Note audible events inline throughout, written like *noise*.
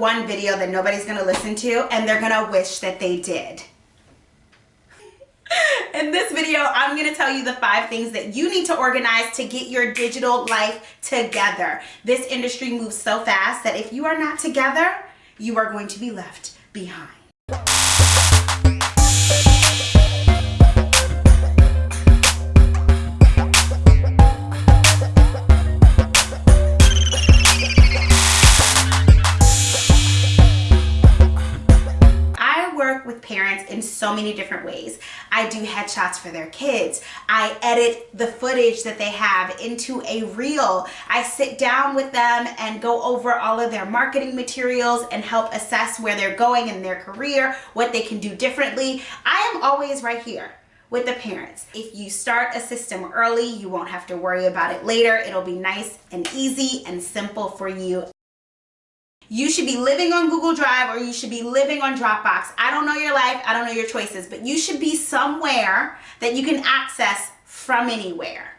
one video that nobody's gonna listen to and they're gonna wish that they did. *laughs* In this video, I'm gonna tell you the five things that you need to organize to get your digital life together. This industry moves so fast that if you are not together, you are going to be left behind. Parents in so many different ways. I do headshots for their kids. I edit the footage that they have into a reel. I sit down with them and go over all of their marketing materials and help assess where they're going in their career, what they can do differently. I am always right here with the parents. If you start a system early, you won't have to worry about it later. It'll be nice and easy and simple for you you should be living on Google Drive or you should be living on Dropbox. I don't know your life, I don't know your choices, but you should be somewhere that you can access from anywhere.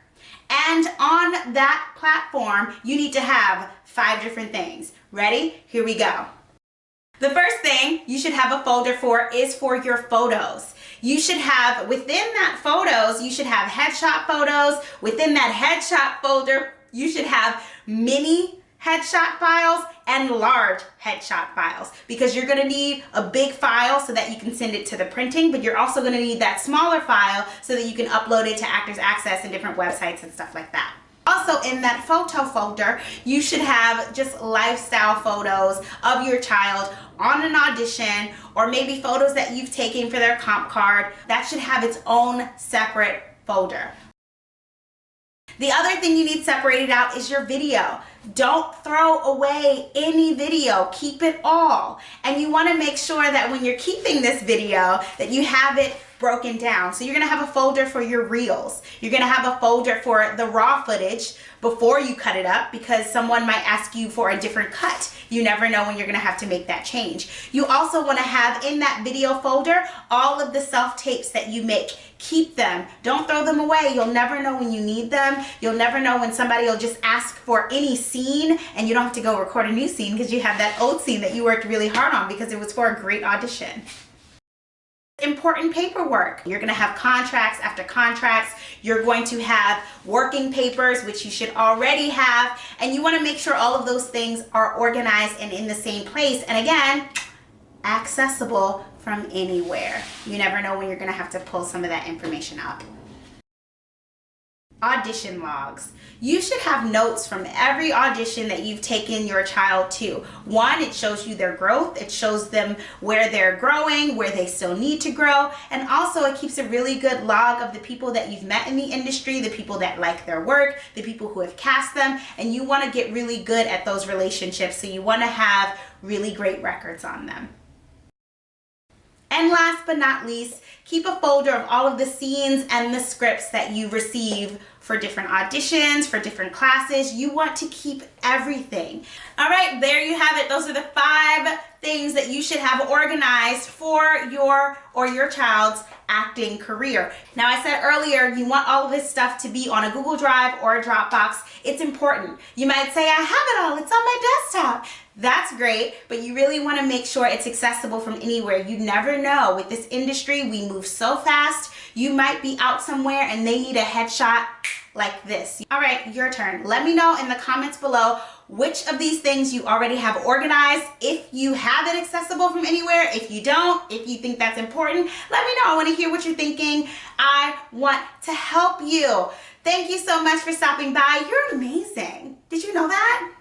And on that platform, you need to have five different things. Ready? Here we go. The first thing you should have a folder for is for your photos. You should have, within that photos, you should have headshot photos. Within that headshot folder, you should have mini headshot files and large headshot files because you're to need a big file so that you can send it to the printing but you're also to need that smaller file so that you can upload it to Actors Access and different websites and stuff like that. Also in that photo folder, you should have just lifestyle photos of your child on an audition or maybe photos that you've taken for their comp card. That should have its own separate folder. The other thing you need separated out is your video. Don't throw away any video, keep it all. And you wanna make sure that when you're keeping this video that you have it broken down. So you're gonna have a folder for your reels. You're gonna have a folder for the raw footage before you cut it up because someone might ask you for a different cut. You never know when you're gonna have to make that change. You also wanna have in that video folder all of the self-tapes that you make. Keep them, don't throw them away. You'll never know when you need them. You'll never know when somebody will just ask for any scene and you don't have to go record a new scene because you have that old scene that you worked really hard on because it was for a great audition important paperwork. You're gonna have contracts after contracts. You're going to have working papers, which you should already have. And you wanna make sure all of those things are organized and in the same place. And again, accessible from anywhere. You never know when you're gonna have to pull some of that information up audition logs. You should have notes from every audition that you've taken your child to. One, it shows you their growth. It shows them where they're growing, where they still need to grow. And also it keeps a really good log of the people that you've met in the industry, the people that like their work, the people who have cast them. And you wanna get really good at those relationships. So you wanna have really great records on them. Last but not least, keep a folder of all of the scenes and the scripts that you receive for different auditions, for different classes. You want to keep everything. All right, there you have it. Those are the five things that you should have organized for your or your child's acting career. Now I said earlier, you want all of this stuff to be on a Google Drive or a Dropbox. It's important. You might say, I have it all, it's on my desktop. That's great, but you really wanna make sure it's accessible from anywhere. You never know. With this industry, we move so fast. You might be out somewhere and they need a headshot like this. All right, your turn. Let me know in the comments below which of these things you already have organized. If you have it accessible from anywhere, if you don't, if you think that's important, let me know. I wanna hear what you're thinking. I want to help you. Thank you so much for stopping by. You're amazing. Did you know that?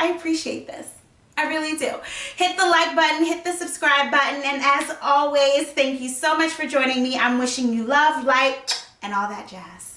I appreciate this. I really do. Hit the like button, hit the subscribe button, and as always, thank you so much for joining me. I'm wishing you love, light, and all that jazz.